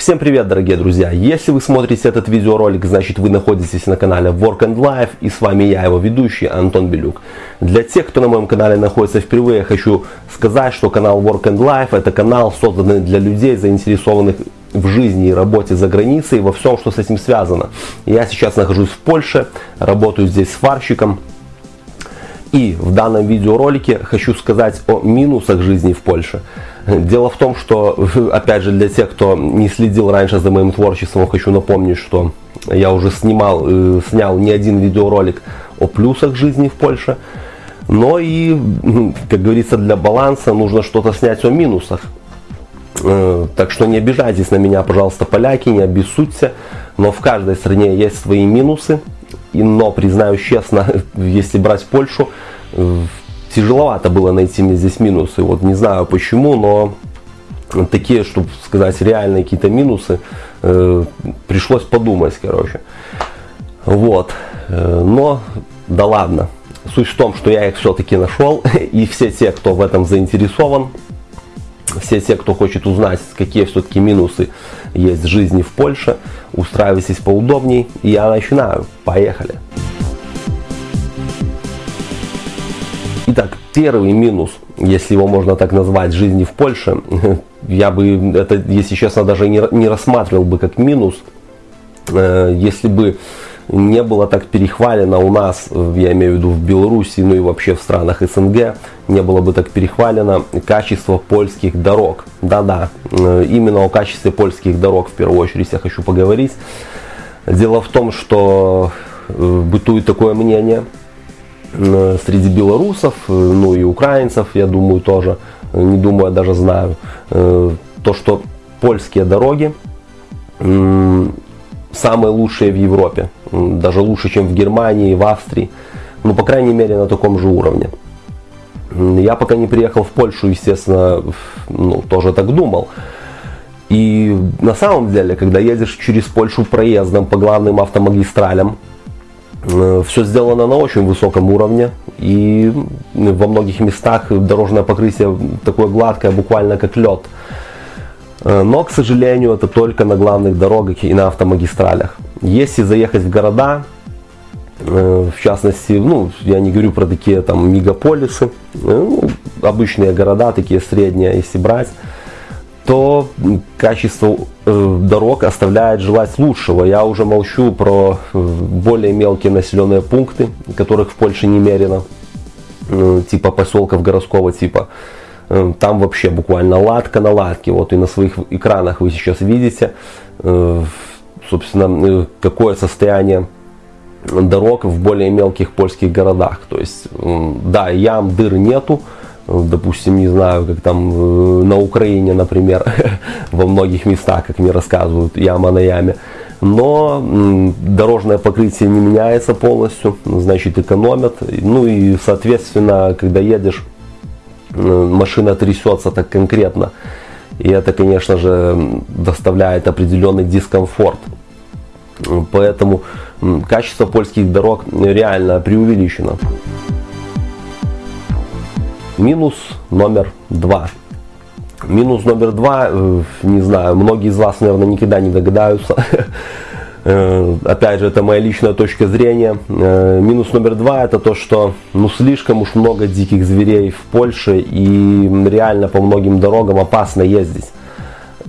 Всем привет, дорогие друзья! Если вы смотрите этот видеоролик, значит вы находитесь на канале Work and Life и с вами я, его ведущий Антон Белюк. Для тех, кто на моем канале находится впервые, хочу сказать, что канал Work and Life это канал, созданный для людей, заинтересованных в жизни и работе за границей, во всем, что с этим связано. Я сейчас нахожусь в Польше, работаю здесь сварщиком. И в данном видеоролике хочу сказать о минусах жизни в Польше. Дело в том, что, опять же, для тех, кто не следил раньше за моим творчеством, хочу напомнить, что я уже снимал, э, снял не один видеоролик о плюсах жизни в Польше. Но и, как говорится, для баланса нужно что-то снять о минусах. Э, так что не обижайтесь на меня, пожалуйста, поляки, не обессудьте. Но в каждой стране есть свои минусы. Но, признаюсь честно, если брать Польшу, тяжеловато было найти мне здесь минусы. Вот не знаю почему, но такие, чтобы сказать, реальные какие-то минусы, э, пришлось подумать, короче. Вот. Э, но, да ладно. Суть в том, что я их все-таки нашел, и все те, кто в этом заинтересован, все те, кто хочет узнать, какие все-таки минусы есть в жизни в Польше, устраивайтесь поудобней, и я начинаю. Поехали! Первый минус, если его можно так назвать, жизни в Польше, я бы это, если честно, даже не, не рассматривал бы как минус, э, если бы не было так перехвалено у нас, я имею в виду в Беларуси, ну и вообще в странах СНГ, не было бы так перехвалено качество польских дорог. Да-да, э, именно о качестве польских дорог в первую очередь я хочу поговорить. Дело в том, что э, бытует такое мнение, среди белорусов, э, ну и украинцев, я думаю, тоже, не думаю, я даже знаю, э, то, что польские дороги самые лучшие в Европе, даже лучше, чем в Германии, в Австрии, ну, по крайней мере, на таком же уровне. Я пока не приехал в Польшу, естественно, ну, тоже так думал. И на самом деле, когда едешь через Польшу проездом по главным автомагистралям, Э, Все сделано на очень высоком уровне и во многих местах дорожное покрытие такое гладкое, буквально как лед. Э, но, к сожалению, это только на главных дорогах и на автомагистралях. Если заехать в города, э, в частности, ну, я не говорю про такие там мегаполисы, ну, обычные города, такие средние, если брать, то качество э, дорог оставляет желать лучшего. Я уже молчу про э, более мелкие населенные пункты, которых в Польше немерено, э, типа поселков городского типа. Там вообще буквально ладка на ладке. Вот и на своих экранах вы сейчас видите, собственно, какое состояние дорог в более мелких польских городах. То есть, да, ям, дыр нету, допустим, не знаю, как там э, на Украине, например, во многих местах, как мне рассказывают, яма на яме. Но дорожное покрытие не меняется полностью, значит экономят. Ну и соответственно, когда едешь, машина трясется так конкретно. И это, конечно же, доставляет определенный дискомфорт. Поэтому качество польских дорог реально преувеличено. Минус номер два. Минус номер два, э, не знаю, многие из вас, наверное, никогда не догадаются. Э, опять же, это моя личная точка зрения. Э, минус номер два это то, что ну слишком уж много диких зверей в Польше и реально по многим дорогам опасно ездить.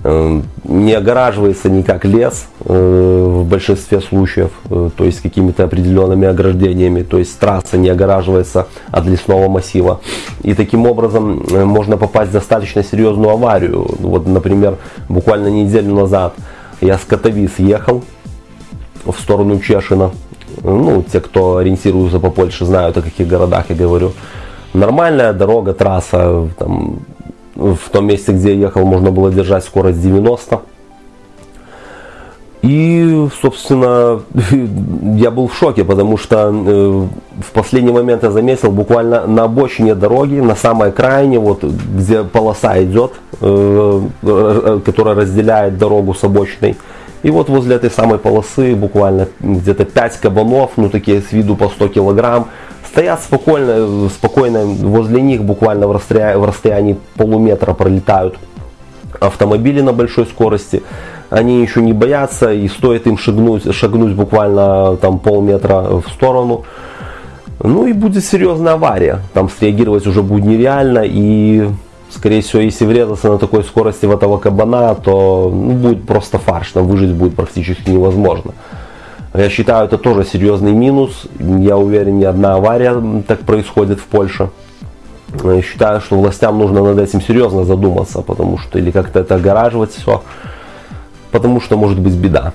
Эм, не огораживается никак лес э, в большинстве случаев, э, то есть какими-то определенными ограждениями, то есть трасса не огораживается от лесного массива. И таким образом э, можно попасть в достаточно серьезную аварию. Вот, например, буквально неделю назад я с Катовис ехал в сторону Чешина. Ну, те, кто ориентируется по Польше, знают, о каких городах я говорю. Нормальная дорога, трасса, там, в том месте, где я ехал, можно было держать скорость 90. И, собственно, я был в шоке, потому что э, в последний момент я заметил, буквально на обочине дороги, на самой крайне, вот где полоса идет, э, э, которая разделяет дорогу с обочиной. И вот возле этой самой полосы буквально где-то 5 кабанов, ну такие с виду по 100 килограмм, стоят спокойно, спокойно возле них, буквально в расстоянии, в расстоянии полуметра пролетают автомобили на большой скорости. Они еще не боятся и стоит им шагнуть, шагнуть буквально там полметра в сторону. Ну и будет серьезная авария. Там среагировать уже будет нереально и скорее всего, если врезаться на такой скорости в этого кабана, то ну, будет просто фарш, там выжить будет практически невозможно. Я считаю, это тоже серьезный минус. Я уверен, ни одна авария так происходит в Польше. Я считаю, что властям нужно над этим серьезно задуматься, потому что или как-то это огораживать все, потому что может быть беда.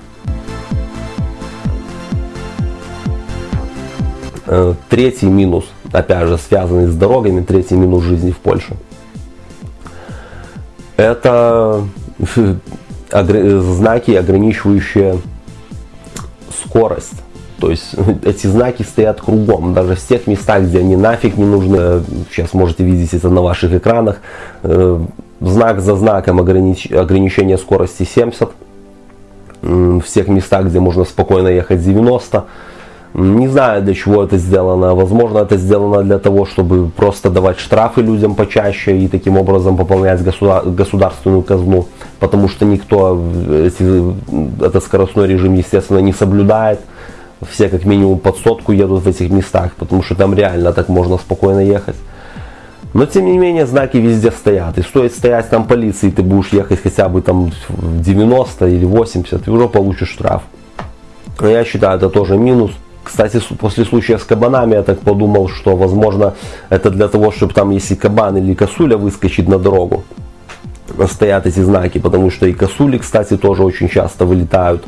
Э, третий минус, опять же, связанный с дорогами, третий минус жизни в Польше. Это знаки, ограничивающие скорость. То есть эти знаки стоят кругом, даже в тех местах, где они нафиг не нужны. Сейчас можете видеть это на ваших экранах. Э, знак за знаком огранич... ограничение скорости 70. В тех местах, где можно спокойно ехать 90. Не знаю, для чего это сделано. Возможно, это сделано для того, чтобы просто давать штрафы людям почаще и таким образом пополнять государ... государственную казну. Потому что никто эти... этот скоростной режим, естественно, не соблюдает все как минимум под сотку едут в этих местах, потому что там реально так можно спокойно ехать. Но тем не менее знаки везде стоят. И стоит стоять там полиции, ты будешь ехать хотя бы там 90 или 80, и уже получишь штраф. Но я считаю, это тоже минус. Кстати, после случая с кабанами я так подумал, что возможно это для того, чтобы там, если кабан или косуля выскочит на дорогу, стоят эти знаки, потому что и косули, кстати, тоже очень часто вылетают.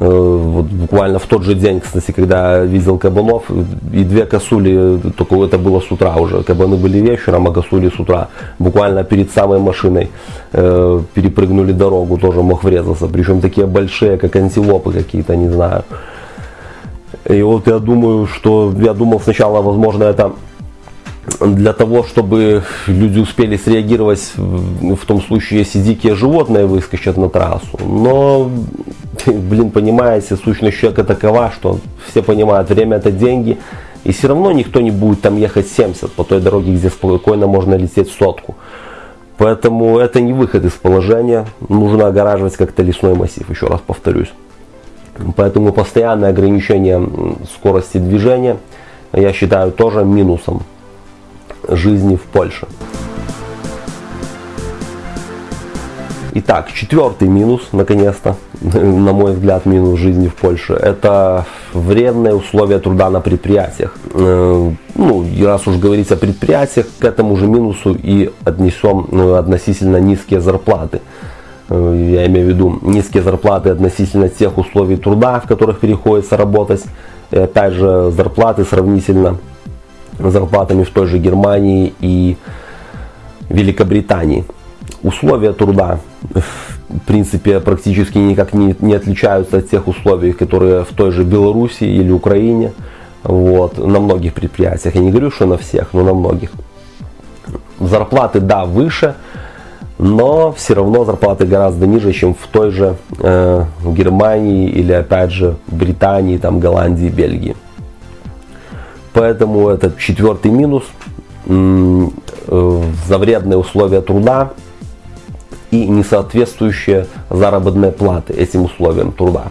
Э, вот буквально в тот же день, кстати, когда видел кабанов, и две косули, только это было с утра уже, кабаны были вечером, а косули с утра, буквально перед самой машиной э, перепрыгнули дорогу, тоже мог врезаться, причем такие большие, как антилопы какие-то, не знаю. И вот я думаю, что я думал сначала, возможно, это для того, чтобы люди успели среагировать в том случае, если дикие животные выскочат на трассу. Но, блин, понимаете, сущность человека такова, что все понимают, время это деньги. И все равно никто не будет там ехать 70 по той дороге, где спокойно можно лететь сотку. Поэтому это не выход из положения. Нужно огораживать как-то лесной массив, еще раз повторюсь. Поэтому постоянное ограничение скорости движения я считаю тоже минусом жизни в Польше. Итак, четвертый минус, наконец-то, на мой взгляд, минус жизни в Польше, это вредные условия труда на предприятиях. Э, ну, раз уж говорить о предприятиях, к этому же минусу и отнесем ну, относительно низкие зарплаты. Э, я имею в виду низкие зарплаты относительно тех условий труда, в которых приходится работать. И опять же, зарплаты сравнительно зарплатами в той же Германии и Великобритании. Условия труда в принципе практически никак не, не отличаются от тех условий, которые в той же Беларуси или Украине. Вот, на многих предприятиях. Я не говорю, что на всех, но на многих. Зарплаты, да, выше, но все равно зарплаты гораздо ниже, чем в той же э, Германии или опять же Британии, там, Голландии, Бельгии. Поэтому это четвертый минус э, за вредные условия труда и несоответствующие заработные платы этим условиям труда.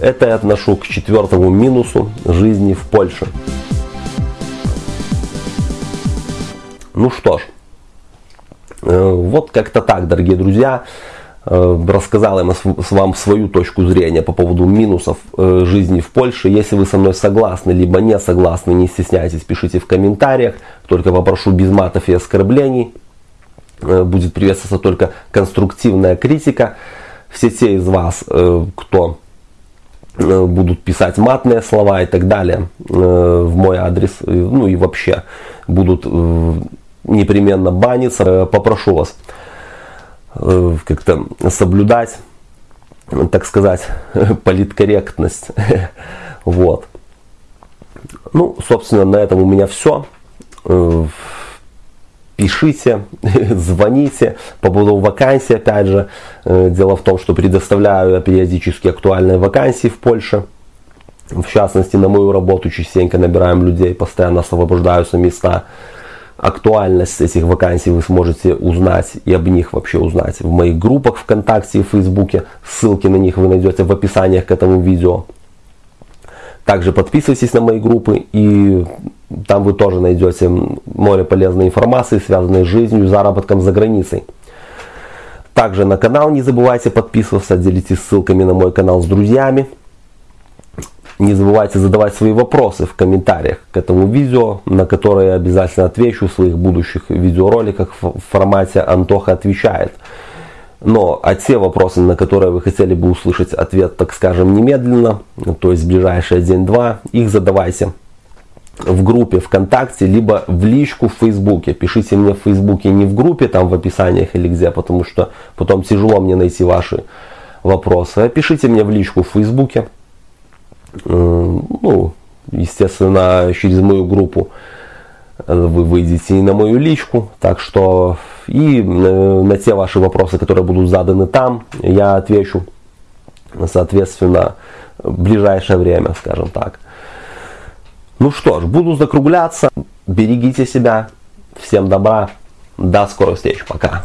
Это я отношу к четвертому минусу жизни в Польше. Ну что ж, вот как-то так, дорогие друзья. Э, рассказал я вам свою точку зрения по поводу минусов э, жизни в Польше. Если вы со мной согласны, либо не согласны, не стесняйтесь, пишите в комментариях. Только попрошу без матов и оскорблений. Э, будет приветствоваться только конструктивная критика. Все те из вас, кто будут писать матные слова и так далее в мой адрес, ну и вообще будут непременно баниться, попрошу вас Э, как-то соблюдать, так сказать, политкорректность. Вот. Ну, собственно, на этом у меня все. Э, пишите, звоните по поводу вакансий, опять же. Э, дело в том, что предоставляю периодически актуальные вакансии в Польше. В частности, на мою работу частенько набираем людей, постоянно освобождаются места. Актуальность этих вакансий вы сможете узнать и об них вообще узнать в моих группах ВКонтакте и Фейсбуке. Ссылки на них вы найдете в описаниях к этому видео. Также подписывайтесь на мои группы и там вы тоже найдете море полезной информации, связанной с жизнью заработком за границей. Также на канал не забывайте подписываться, делитесь ссылками на мой канал с друзьями. Не забывайте задавать свои вопросы в комментариях к этому видео, на которые обязательно отвечу в своих будущих видеороликах в формате «Антоха отвечает». Но а те вопросы, на которые вы хотели бы услышать ответ, так скажем, немедленно, то есть в ближайшие день-два, их задавайте в группе ВКонтакте, либо в личку в Фейсбуке. Пишите мне в Фейсбуке, не в группе, там в описаниях или где, потому что потом тяжело мне найти ваши вопросы. А пишите мне в личку в Фейсбуке ну, естественно, через мою группу вы выйдете и на мою личку, так что и э, на те ваши вопросы, которые будут заданы там, я отвечу, соответственно, в ближайшее время, скажем так. Ну что ж, буду закругляться, берегите себя, всем добра, до скорых встреч, пока.